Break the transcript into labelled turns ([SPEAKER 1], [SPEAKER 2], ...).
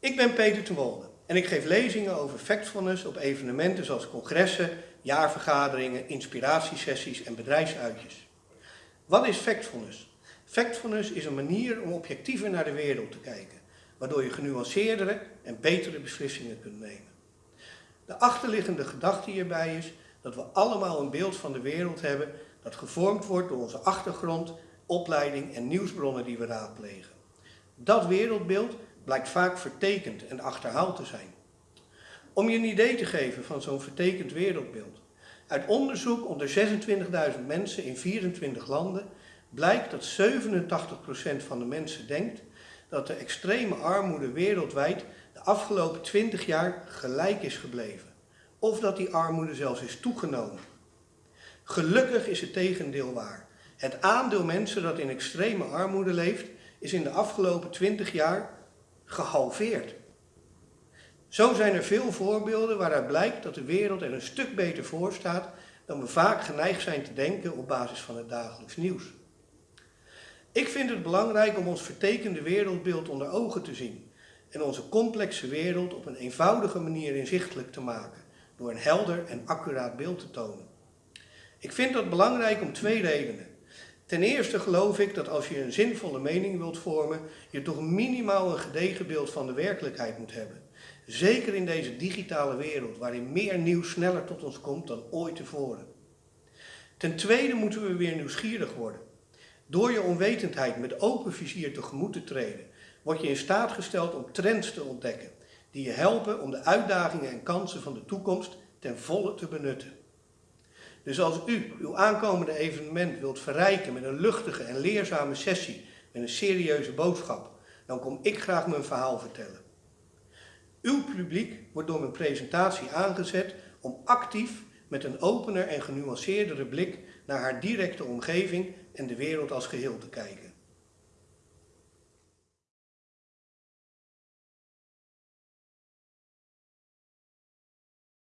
[SPEAKER 1] Ik ben Peter de Wolde en ik geef lezingen over factfulness op evenementen zoals congressen, jaarvergaderingen, inspiratiesessies en bedrijfsuitjes. Wat is factfulness? Factfulness is een manier om objectiever naar de wereld te kijken, waardoor je genuanceerdere en betere beslissingen kunt nemen. De achterliggende gedachte hierbij is dat we allemaal een beeld van de wereld hebben dat gevormd wordt door onze achtergrond, opleiding en nieuwsbronnen die we raadplegen. Dat wereldbeeld blijkt vaak vertekend en achterhaald te zijn. Om je een idee te geven van zo'n vertekend wereldbeeld. Uit onderzoek onder 26.000 mensen in 24 landen blijkt dat 87% van de mensen denkt dat de extreme armoede wereldwijd de afgelopen 20 jaar gelijk is gebleven. Of dat die armoede zelfs is toegenomen. Gelukkig is het tegendeel waar. Het aandeel mensen dat in extreme armoede leeft is in de afgelopen 20 jaar gehalveerd. Zo zijn er veel voorbeelden waaruit blijkt dat de wereld er een stuk beter voor staat dan we vaak geneigd zijn te denken op basis van het dagelijks nieuws. Ik vind het belangrijk om ons vertekende wereldbeeld onder ogen te zien en onze complexe wereld op een eenvoudige manier inzichtelijk te maken door een helder en accuraat beeld te tonen. Ik vind dat belangrijk om twee redenen. Ten eerste geloof ik dat als je een zinvolle mening wilt vormen, je toch minimaal een gedegen beeld van de werkelijkheid moet hebben. Zeker in deze digitale wereld, waarin meer nieuws sneller tot ons komt dan ooit tevoren. Ten tweede moeten we weer nieuwsgierig worden. Door je onwetendheid met open vizier tegemoet te treden, word je in staat gesteld om trends te ontdekken, die je helpen om de uitdagingen en kansen van de toekomst ten volle te benutten. Dus als u uw aankomende evenement wilt verrijken met een luchtige en leerzame sessie met een serieuze boodschap, dan kom ik graag mijn verhaal vertellen. Uw publiek wordt door mijn presentatie aangezet om actief met een opener en genuanceerdere blik naar haar directe omgeving en de wereld als geheel te kijken.